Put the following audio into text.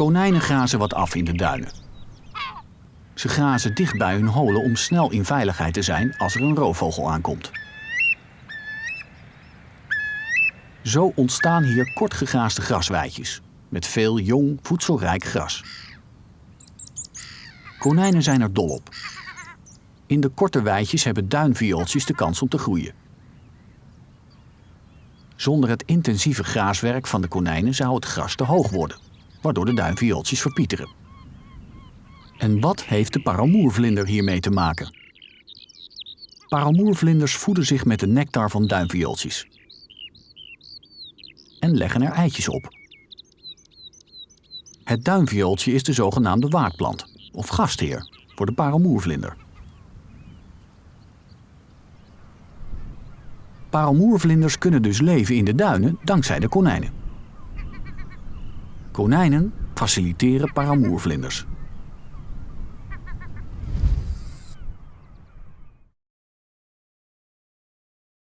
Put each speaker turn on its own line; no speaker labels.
Konijnen grazen wat af in de duinen. Ze grazen dicht bij hun holen om snel in veiligheid te zijn als er een roofvogel aankomt. Zo ontstaan hier kortgegraasde grasweidjes met veel jong, voedselrijk gras. Konijnen zijn er dol op. In de korte weidjes hebben duinviooltjes de kans om te groeien. Zonder het intensieve graaswerk van de konijnen zou het gras te hoog worden, waardoor de duinviooltjes verpieteren. En wat heeft de parelmoervlinder hiermee te maken? Parelmoervlinders voeden zich met de nectar van duinviooltjes en leggen er eitjes op. Het duinviooltje is de zogenaamde waakplant, of gastheer, voor de parelmoervlinder. Parelmoervlinders kunnen dus leven in de duinen dankzij de konijnen. Konijnen faciliteren parelmoervlinders.